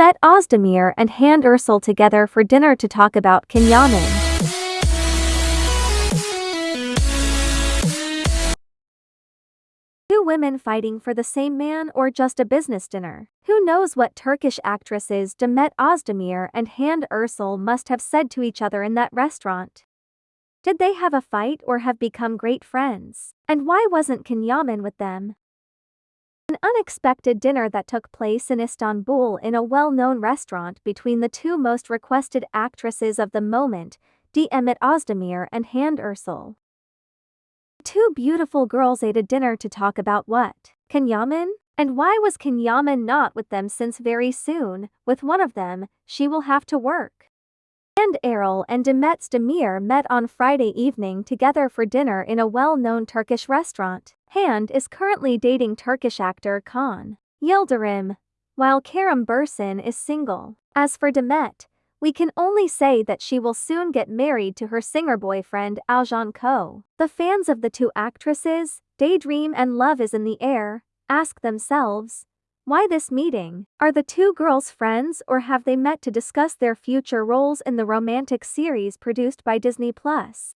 met Ozdemir and Hande Erçel together for dinner to talk about Can Yaman. Two women fighting for the same man or just a business dinner? Who knows what Turkish actresses Demet Ozdemir and Hande Erçel must have said to each other in that restaurant? Did they have a fight or have become great friends? And why wasn't Can Yaman with them? Unexpected dinner that took place in Istanbul in a well-known restaurant between the two most requested actresses of the moment, Demet Ozdemir and Hande Erçel. Two beautiful girls ate a dinner to talk about what? Can Yaman? And why was Can Yaman not with them since very soon, with one of them, she will have to work. And Erol and Demet Demir met on Friday evening together for dinner in a well-known Turkish restaurant. Hande is currently dating Turkish actor Kaan Yildirim, while Kerem Bürsin is single. As for Demet, we can only say that she will soon get married to her singer boyfriend Aljan Ko. The fans of the two actresses, Daydream and Love is in the Air, ask themselves, why this meeting? Are the two girls friends or have they met to discuss their future roles in the romantic series produced by Disney Plus?